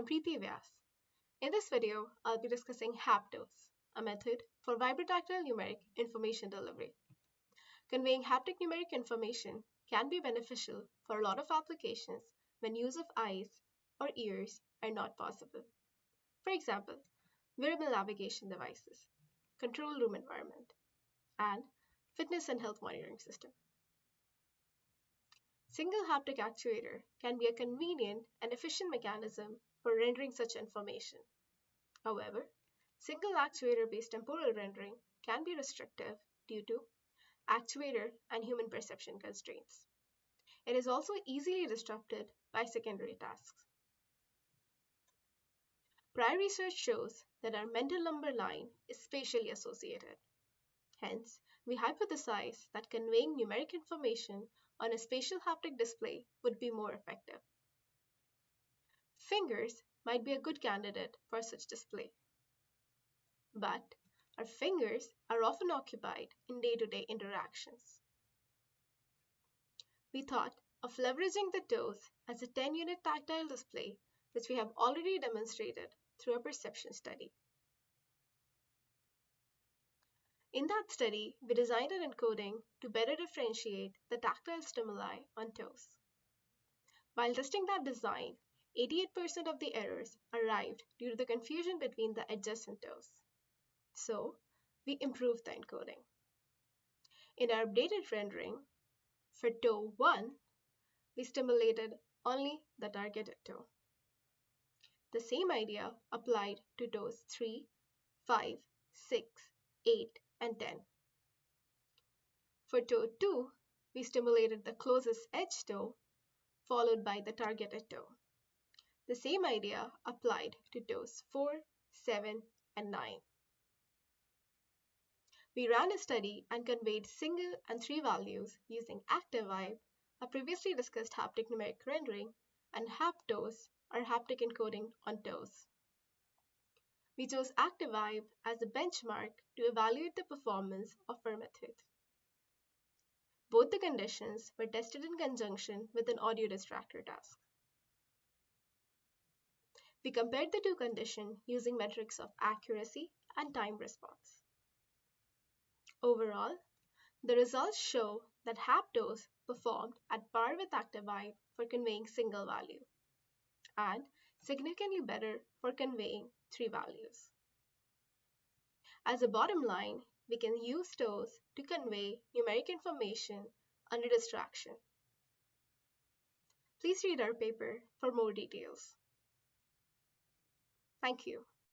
I'm Preeti Vyas. In this video, I'll be discussing HapToes, a method for vibrotactile numeric information delivery. Conveying haptic numeric information can be beneficial for a lot of applications when use of eyes or ears are not possible. For example, wearable navigation devices, control room environment, and fitness and health monitoring system. Single haptic actuator can be a convenient and efficient mechanism for rendering such information. However, single actuator-based temporal rendering can be restrictive due to actuator and human perception constraints. It is also easily disrupted by secondary tasks. Prior research shows that our mental number line is spatially associated. Hence, we hypothesize that conveying numeric information on a spatial haptic display would be more effective. Fingers might be a good candidate for such display. But our fingers are often occupied in day-to-day -day interactions. We thought of leveraging the toes as a 10-unit tactile display which we have already demonstrated through a perception study. In that study, we designed an encoding to better differentiate the tactile stimuli on toes. While testing that design, 88% of the errors arrived due to the confusion between the adjacent toes. So, we improved the encoding. In our updated rendering, for toe 1, we stimulated only the targeted toe. The same idea applied to toes 3, 5, 6, 8, and 10. For toe 2, we stimulated the closest edge toe followed by the targeted toe. The same idea applied to toes 4, 7, and 9. We ran a study and conveyed single and three values using ActiVibe, a previously discussed haptic numeric rendering, and HapToes, or haptic encoding on toes. We chose ActiVibe as a benchmark to evaluate the performance of our method. Both the conditions were tested in conjunction with an audio distractor task. We compared the two conditions using metrics of accuracy and time response. Overall, the results show that HapToes performed at par with ActiVibe for conveying single value and significantly better for conveying three values. As a bottom line, we can use toes to convey numeric information under distraction. Please read our paper for more details. Thank you.